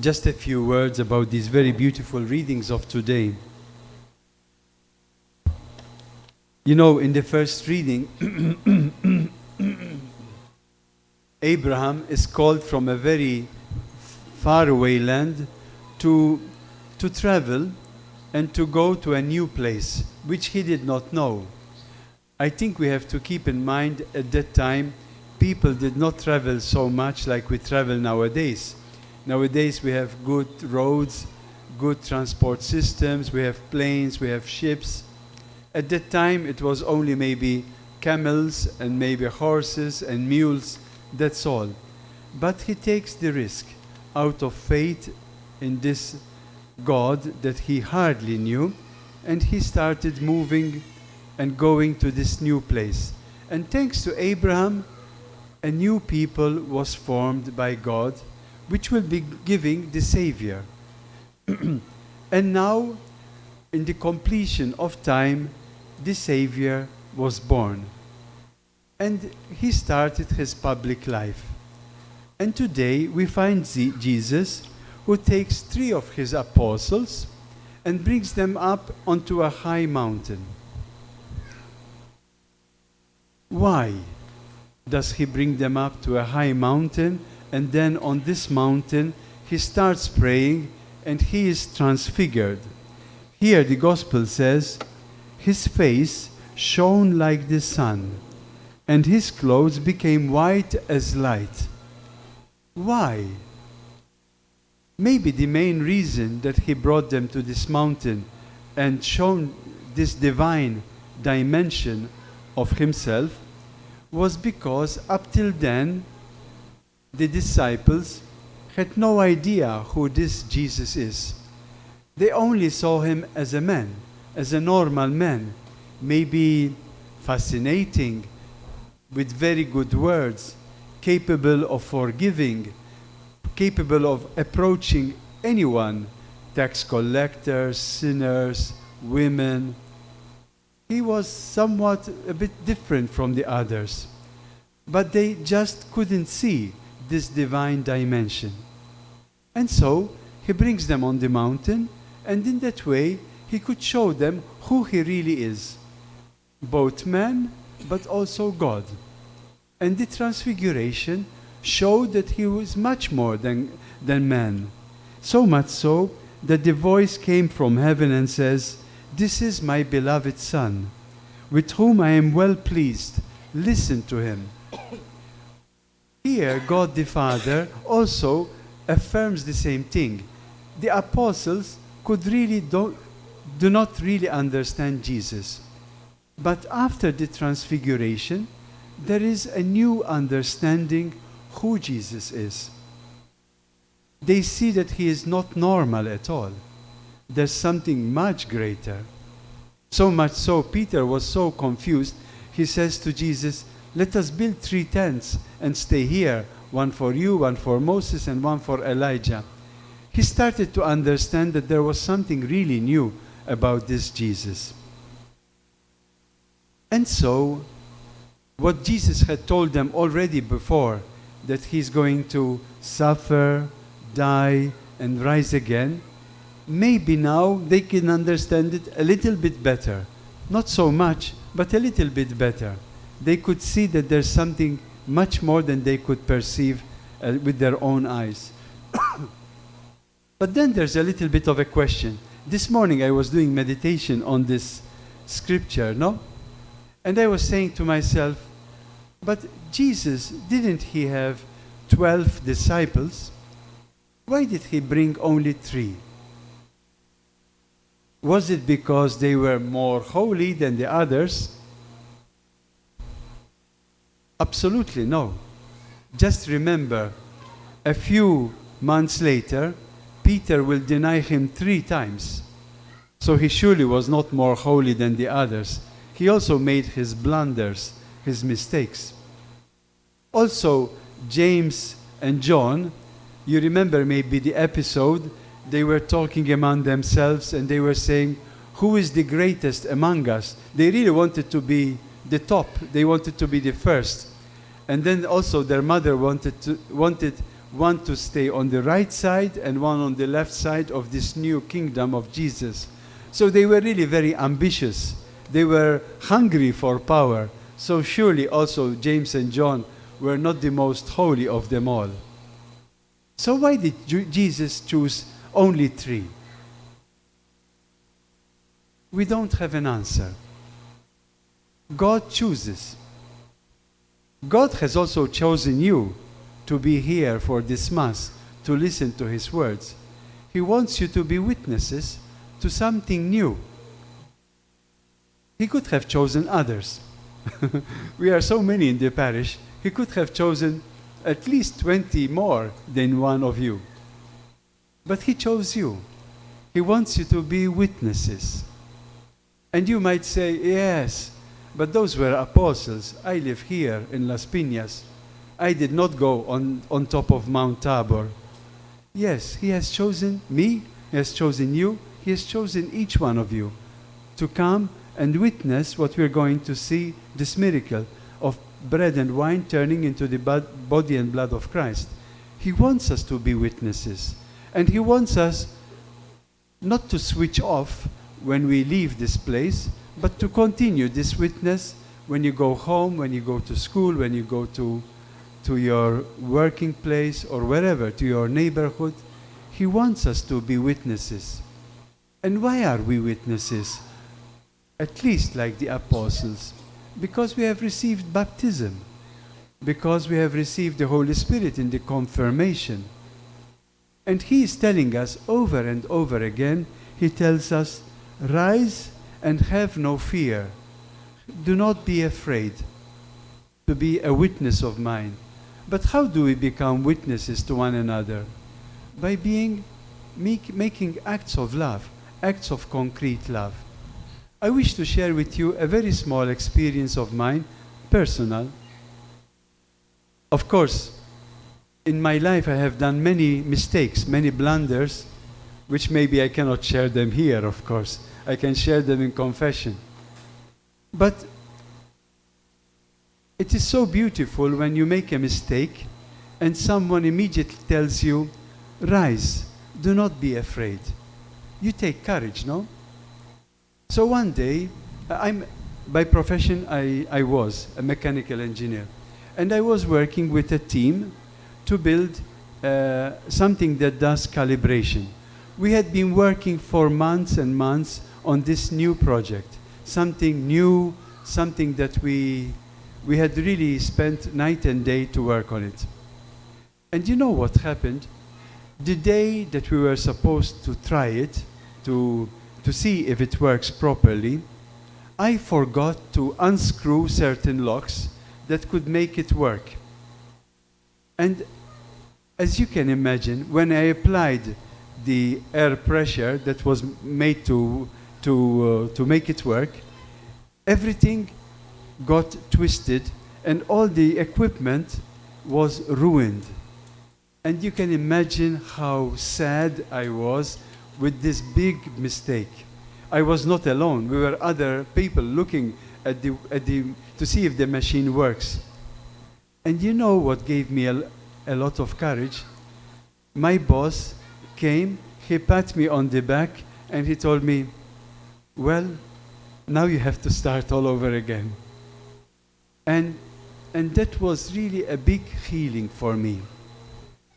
just a few words about these very beautiful readings of today. You know, in the first reading, Abraham is called from a very faraway land to, to travel and to go to a new place, which he did not know. I think we have to keep in mind at that time, people did not travel so much like we travel nowadays. Nowadays we have good roads, good transport systems, we have planes, we have ships. At that time it was only maybe camels and maybe horses and mules, that's all. But he takes the risk out of faith in this God that he hardly knew, and he started moving and going to this new place. And thanks to Abraham, a new people was formed by God, which will be giving the Savior. and now, in the completion of time, the Savior was born. And he started his public life. And today we find Jesus who takes three of his apostles and brings them up onto a high mountain. Why does he bring them up to a high mountain and then on this mountain he starts praying and he is transfigured? Here the gospel says, his face shone like the sun and his clothes became white as light. Why? Maybe the main reason that he brought them to this mountain and shown this divine dimension of himself was because up till then the disciples had no idea who this Jesus is. They only saw him as a man, as a normal man, maybe fascinating, with very good words, capable of forgiving, capable of approaching anyone, tax collectors, sinners, women. He was somewhat a bit different from the others, but they just couldn't see this divine dimension. And so he brings them on the mountain, and in that way he could show them who he really is, both man but also God. And the transfiguration showed that he was much more than, than man. So much so that the voice came from heaven and says, This is my beloved Son, with whom I am well pleased. Listen to him. Here, God the Father also affirms the same thing. The apostles could really do, do not really understand Jesus. But after the transfiguration, there is a new understanding who Jesus is. They see that he is not normal at all. There's something much greater. So much so, Peter was so confused, he says to Jesus, Let us build three tents and stay here one for you, one for Moses, and one for Elijah. He started to understand that there was something really new about this Jesus. And so, what Jesus had told them already before, that he's going to suffer, die, and rise again, maybe now they can understand it a little bit better. Not so much, but a little bit better. They could see that there's something much more than they could perceive uh, with their own eyes. but then there's a little bit of a question. This morning I was doing meditation on this scripture, no? And I was saying to myself, but Jesus, didn't he have 12 disciples? Why did he bring only three? Was it because they were more holy than the others? Absolutely no. Just remember, a few months later, Peter will deny him three times. So he surely was not more holy than the others. He also made his blunders, his mistakes. Also, James and John, you remember maybe the episode, they were talking among themselves and they were saying, Who is the greatest among us? They really wanted to be the top, they wanted to be the first. And then also their mother wanted, to, wanted one to stay on the right side and one on the left side of this new kingdom of Jesus. So they were really very ambitious. They were hungry for power. So surely also James and John were not the most holy of them all. So why did Jesus choose only three? We don't have an answer. God chooses. God has also chosen you to be here for this Mass, to listen to His words. He wants you to be witnesses to something new. He could have chosen others. we are so many in the parish, He could have chosen at least 20 more than one of you. But He chose you. He wants you to be witnesses. And you might say, yes, but those were apostles. I live here in Las Piñas. I did not go on, on top of Mount Tabor. Yes, He has chosen me, He has chosen you, He has chosen each one of you to come and witness what we're going to see this miracle of bread and wine turning into the body and blood of Christ. He wants us to be witnesses. And He wants us not to switch off when we leave this place, but to continue this witness when you go home, when you go to school, when you go to, to your working place or wherever, to your neighborhood. He wants us to be witnesses. And why are we witnesses? At least like the apostles. Because we have received baptism. Because we have received the Holy Spirit in the confirmation. And he is telling us over and over again, he tells us, rise and have no fear. Do not be afraid to be a witness of mine. But how do we become witnesses to one another? By being make, making acts of love, acts of concrete love. I wish to share with you a very small experience of mine, personal. Of course, in my life I have done many mistakes, many blunders, which maybe I cannot share them here, of course. I can share them in confession. But it is so beautiful when you make a mistake and someone immediately tells you, Rise, do not be afraid. You take courage, no? So one day, I'm, by profession, I, I was a mechanical engineer. And I was working with a team to build uh, something that does calibration. We had been working for months and months on this new project, something new, something that we, we had really spent night and day to work on it. And you know what happened? The day that we were supposed to try it, to, to see if it works properly, I forgot to unscrew certain locks that could make it work. And as you can imagine, when I applied the air pressure that was made to, to, uh, to make it work, everything got twisted and all the equipment was ruined. And you can imagine how sad I was with this big mistake. I was not alone. We were other people looking at the, at the, to see if the machine works. And you know what gave me a, a lot of courage? My boss came, he pat me on the back, and he told me, Well, now you have to start all over again. And, and that was really a big healing for me.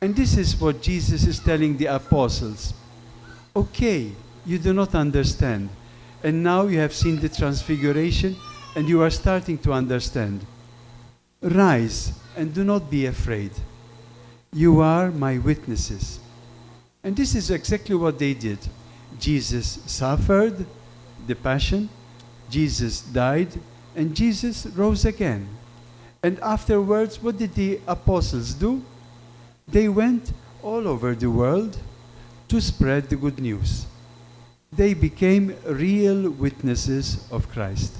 And this is what Jesus is telling the apostles. Okay, you do not understand. And now you have seen the transfiguration and you are starting to understand. Rise and do not be afraid. You are my witnesses. And this is exactly what they did. Jesus suffered the passion, Jesus died, and Jesus rose again. And afterwards, what did the apostles do? They went all over the world to spread the good news. They became real witnesses of Christ.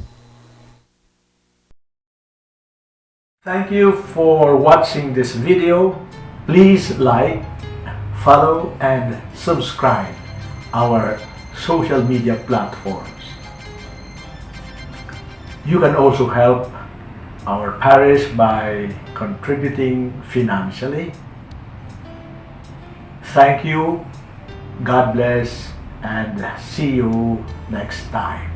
Thank you for watching this video. Please like, follow and subscribe our social media platforms. You can also help our parish by contributing financially Thank you. God bless and see you next time.